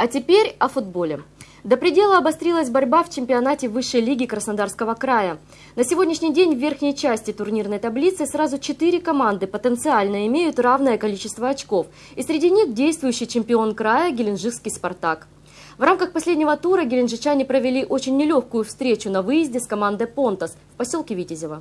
А теперь о футболе. До предела обострилась борьба в чемпионате высшей лиги Краснодарского края. На сегодняшний день в верхней части турнирной таблицы сразу четыре команды потенциально имеют равное количество очков. И среди них действующий чемпион края Геленджикский «Спартак». В рамках последнего тура геленджичане провели очень нелегкую встречу на выезде с командой «Понтас» в поселке Витязево.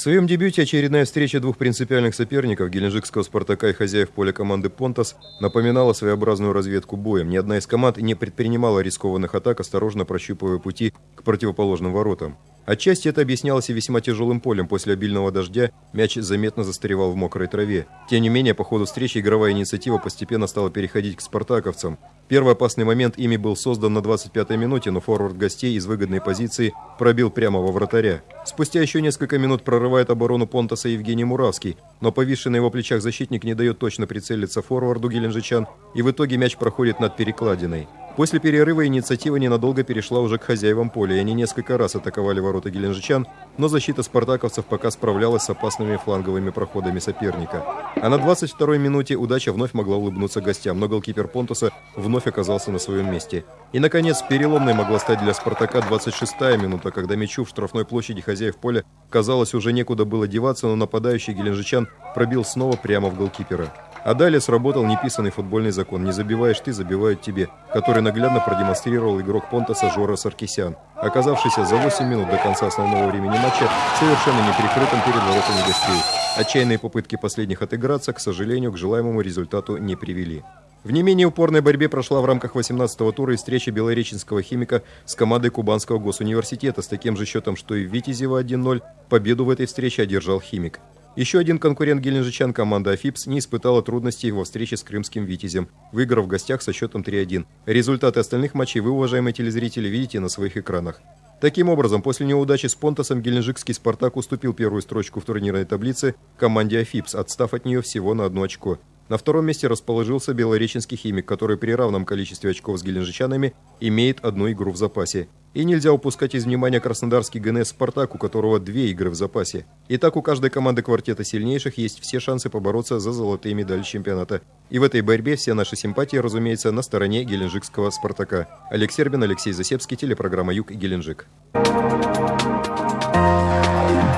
В своем дебюте очередная встреча двух принципиальных соперников, геленджикского «Спартака» и хозяев поля команды «Понтас», напоминала своеобразную разведку боем. Ни одна из команд не предпринимала рискованных атак, осторожно прощупывая пути к противоположным воротам. Отчасти это объяснялось и весьма тяжелым полем. После обильного дождя мяч заметно застревал в мокрой траве. Тем не менее, по ходу встречи игровая инициатива постепенно стала переходить к спартаковцам. Первый опасный момент ими был создан на 25-й минуте, но форвард гостей из выгодной позиции пробил прямо во вратаря. Спустя еще несколько минут прорывает оборону Понтаса Евгений Муравский, но повисший на его плечах защитник не дает точно прицелиться форварду геленджичан, и в итоге мяч проходит над перекладиной. После перерыва инициатива ненадолго перешла уже к хозяевам поля, и они несколько раз атаковали ворота геленджичан, но защита спартаковцев пока справлялась с опасными фланговыми проходами соперника. А на 22-й минуте удача вновь могла улыбнуться гостям, но голкипер Понтуса вновь оказался на своем месте. И, наконец, переломной могла стать для «Спартака» 26-я минута, когда мячу в штрафной площади хозяев поля казалось уже некуда было деваться, но нападающий геленджичан пробил снова прямо в голкипера. А далее сработал неписанный футбольный закон «Не забиваешь ты, забивают тебе», который наглядно продемонстрировал игрок Понтаса Жора Саркисян, оказавшийся за 8 минут до конца основного времени матча совершенно неприкрытым перед воротами гостей. Отчаянные попытки последних отыграться, к сожалению, к желаемому результату не привели. В не менее упорной борьбе прошла в рамках 18-го тура и встреча белореченского химика с командой Кубанского госуниверситета с таким же счетом, что и в Витязево 1-0. Победу в этой встрече одержал химик. Еще один конкурент геленджичан, команда «Афипс», не испытала трудностей во встрече с крымским «Витязем», выиграв в гостях со счетом 3-1. Результаты остальных матчей вы, уважаемые телезрители, видите на своих экранах. Таким образом, после неудачи с Понтосом геленджикский «Спартак» уступил первую строчку в турнирной таблице команде «Афипс», отстав от нее всего на одно очко. На втором месте расположился белореченский химик, который при равном количестве очков с геленджичанами имеет одну игру в запасе. И нельзя упускать из внимания краснодарский ГНС «Спартак», у которого две игры в запасе. Итак, у каждой команды квартета сильнейших есть все шансы побороться за золотые медали чемпионата. И в этой борьбе все наши симпатии, разумеется, на стороне геленджикского «Спартака». Олег Сербин, Алексей Засепский, телепрограмма «Юг» Геленджик. Thank you.